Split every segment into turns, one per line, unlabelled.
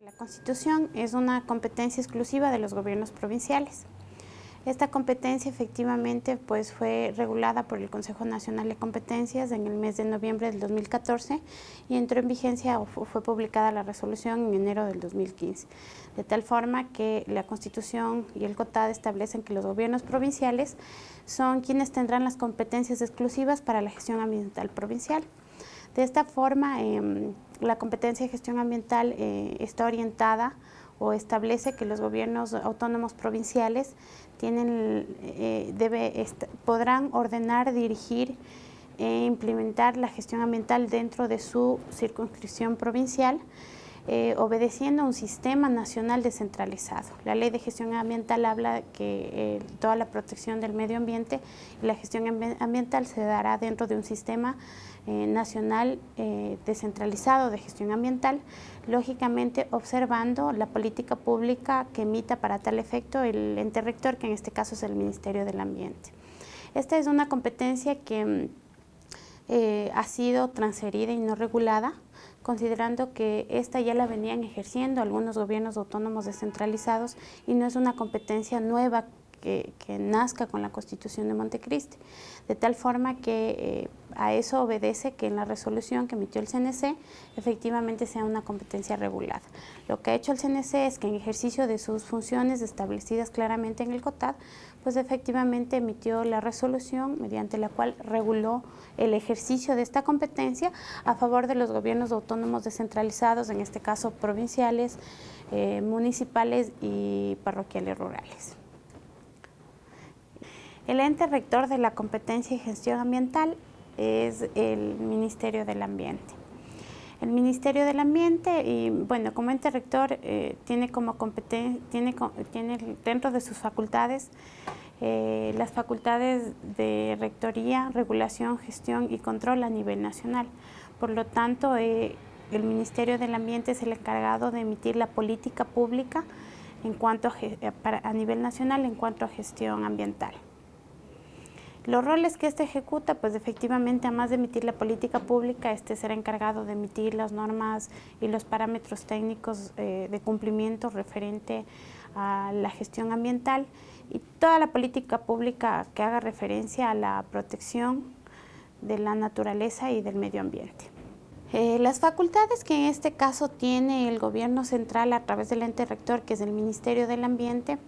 La Constitución es una competencia exclusiva de los gobiernos provinciales. Esta competencia efectivamente pues, fue regulada por el Consejo Nacional de Competencias en el mes de noviembre del 2014 y entró en vigencia o fue publicada la resolución en enero del 2015, de tal forma que la Constitución y el COTAD establecen que los gobiernos provinciales son quienes tendrán las competencias exclusivas para la gestión ambiental provincial. De esta forma, em, la competencia de gestión ambiental eh, está orientada o establece que los gobiernos autónomos provinciales tienen, eh, podrán ordenar, dirigir e implementar la gestión ambiental dentro de su circunscripción provincial, eh, obedeciendo a un sistema nacional descentralizado. La ley de gestión ambiental habla que eh, toda la protección del medio ambiente y la gestión ambiental se dará dentro de un sistema eh, nacional descentralizado de gestión ambiental, lógicamente observando la política pública que emita para tal efecto el ente rector, que en este caso es el Ministerio del Ambiente. Esta es una competencia que ha sido transferida y no regulada considerando que esta ya la venían ejerciendo algunos gobiernos autónomos descentralizados y no es una competencia nueva que, nazca con la Constitución de Montecristi, de tal forma que eh, a eso obedece que en la resolución que emitió el CNC efectivamente sea una competencia regulada. Lo que ha hecho el CNC es que en ejercicio de sus funciones establecidas claramente en el COTAD, pues efectivamente emitió la resolución mediante la cual reguló el ejercicio de esta competencia a favor de los gobiernos autónomos descentralizados, en este caso provinciales, eh, municipales y parroquiales rurales. El ente rector de la competencia y gestión ambiental es el Ministerio del Ambiente. El Ministerio del Ambiente, y bueno, como ente rector, eh, tiene como competencia, tiene, tiene dentro de sus facultades eh, las facultades de rectoría, regulación, gestión y control a nivel nacional. Por lo tanto, eh, el Ministerio del Ambiente es el encargado de emitir la política pública en cuanto a nivel nacional en cuanto a gestión ambiental. Los roles que este ejecuta, pues efectivamente, además de emitir la política pública, este será encargado de emitir las normas y los parámetros técnicos eh, de cumplimiento referente a la gestión ambiental y toda la política pública que haga referencia a la protección de la naturaleza y del medio ambiente. Eh, las facultades que en este caso tiene el gobierno central a través del ente rector, que es el Ministerio del Ambiente,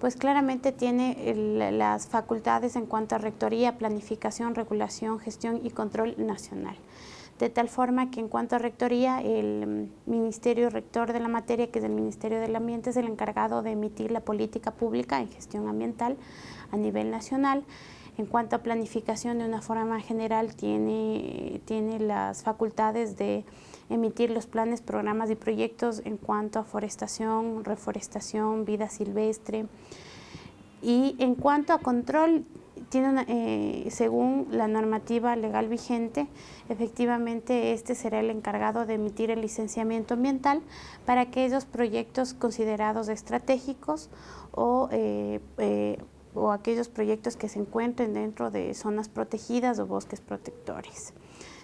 pues claramente tiene las facultades en cuanto a rectoría, planificación, regulación, gestión y control nacional. De tal forma que en cuanto a rectoría, el Ministerio Rector de la materia, que es el Ministerio del Ambiente, es el encargado de emitir la política pública en gestión ambiental a nivel nacional. En cuanto a planificación, de una forma general, tiene, tiene las facultades de emitir los planes, programas y proyectos en cuanto a forestación, reforestación, vida silvestre. Y en cuanto a control, tiene eh, según la normativa legal vigente, efectivamente este será el encargado de emitir el licenciamiento ambiental para aquellos proyectos considerados estratégicos o, eh, aquellos proyectos que se encuentren dentro de zonas protegidas o bosques protectores.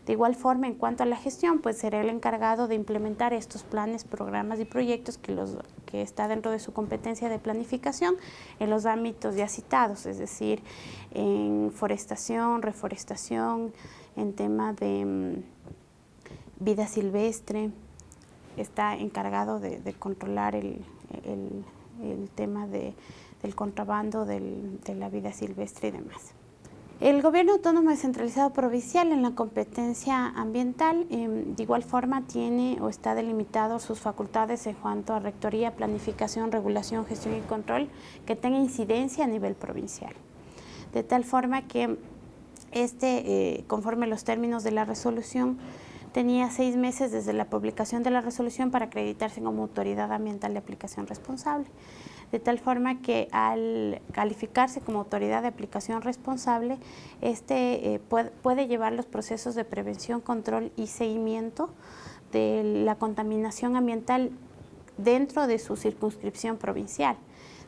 De igual forma, en cuanto a la gestión, pues será el encargado de implementar estos planes, programas y proyectos que, los, que está dentro de su competencia de planificación en los ámbitos ya citados, es decir, en forestación, reforestación, en tema de mm, vida silvestre, está encargado de, controlar el, tema de, del contrabando de la vida silvestre y demás. El gobierno autónomo descentralizado provincial en la competencia ambiental em, de igual forma tiene o está delimitado sus facultades en cuanto a rectoría, planificación, regulación, gestión y control que tenga incidencia a nivel provincial. De tal forma que este, eh, conforme los términos de la resolución, tenía seis meses desde la publicación de la resolución para acreditarse como autoridad ambiental de aplicación responsable de tal forma que al calificarse como autoridad de aplicación responsable, este eh, puede, llevar los procesos de prevención, control y seguimiento de la contaminación ambiental dentro de su circunscripción provincial.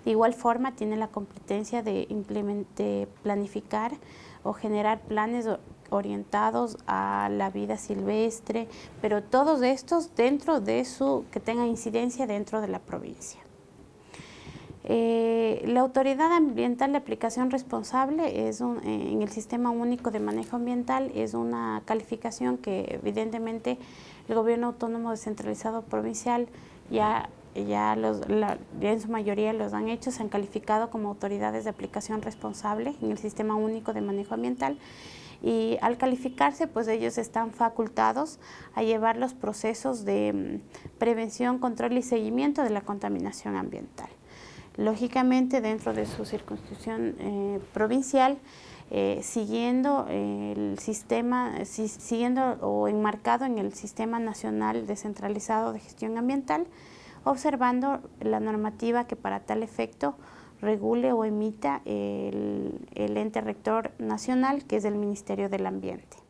De igual forma tiene la competencia de, de planificar o generar planes orientados a la vida silvestre, pero todos estos dentro de su, que tengan incidencia dentro de la provincia. Eh, la Autoridad Ambiental de Aplicación Responsable es eh, en el Sistema Único de Manejo Ambiental es una calificación que evidentemente el Gobierno Autónomo Descentralizado Provincial ya, ya, los, en su mayoría los han hecho, se han calificado como autoridades de aplicación responsable en el Sistema Único de Manejo Ambiental y al calificarse pues ellos están facultados a llevar los procesos de mm, prevención, control y seguimiento de la contaminación ambiental. Lógicamente, dentro de su circunscripción eh, provincial, eh, siguiendo el sistema, siguiendo o enmarcado en el Sistema Nacional Descentralizado de Gestión Ambiental, observando la normativa que para tal efecto regule o emita el ente rector nacional, que es el Ministerio del Ambiente.